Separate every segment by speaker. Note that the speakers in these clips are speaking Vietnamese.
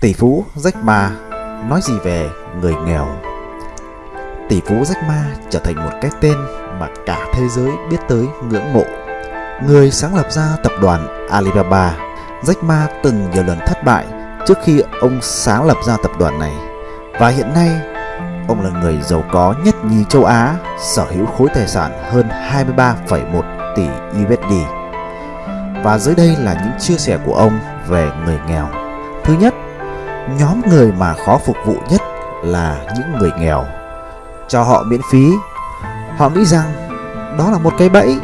Speaker 1: Tỷ phú Jack Ma nói gì về người nghèo? Tỷ phú Jack Ma trở thành một cái tên mà cả thế giới biết tới ngưỡng mộ. Người sáng lập ra tập đoàn Alibaba, Jack Ma từng nhiều lần thất bại trước khi ông sáng lập ra tập đoàn này. Và hiện nay, ông là người giàu có nhất nhì châu Á, sở hữu khối tài sản hơn 23,1 tỷ USD. Và dưới đây là những chia sẻ của ông về người nghèo. Thứ nhất, nhóm người mà khó phục vụ nhất là những người nghèo. Cho họ miễn phí, họ nghĩ rằng đó là một cái bẫy.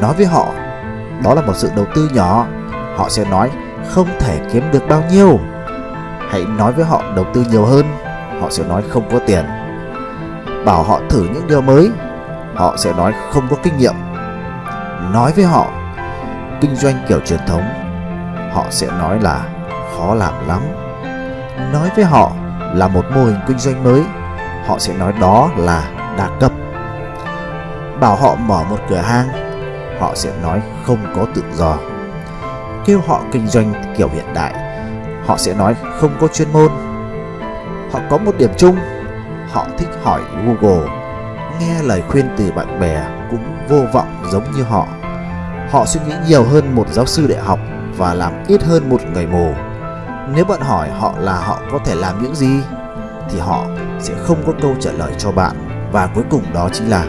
Speaker 1: Nói với họ, đó là một sự đầu tư nhỏ, họ sẽ nói không thể kiếm được bao nhiêu. Hãy nói với họ đầu tư nhiều hơn, họ sẽ nói không có tiền. Bảo họ thử những điều mới, họ sẽ nói không có kinh nghiệm. Nói với họ kinh doanh kiểu truyền thống, họ sẽ nói là khó làm lắm. Nói với họ là một mô hình kinh doanh mới, họ sẽ nói đó là đa cấp. Bảo họ mở một cửa hàng, họ sẽ nói không có tự do. Kêu họ kinh doanh kiểu hiện đại, họ sẽ nói không có chuyên môn. Họ có một điểm chung, họ thích hỏi Google, nghe lời khuyên từ bạn bè cũng vô vọng giống như họ. Họ suy nghĩ nhiều hơn một giáo sư đại học và làm ít hơn một người mù. Nếu bạn hỏi họ là họ có thể làm những gì thì họ sẽ không có câu trả lời cho bạn và cuối cùng đó chính là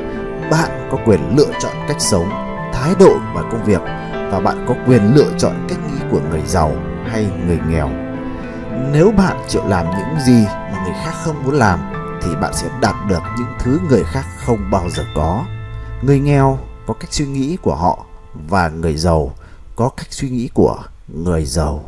Speaker 1: bạn có quyền lựa chọn cách sống, thái độ và công việc và bạn có quyền lựa chọn cách nghĩ của người giàu hay người nghèo. Nếu bạn chịu làm những gì mà người khác không muốn làm thì bạn sẽ đạt được những thứ người khác không bao giờ có. Người nghèo có cách suy nghĩ của họ và người giàu có cách suy nghĩ của người giàu.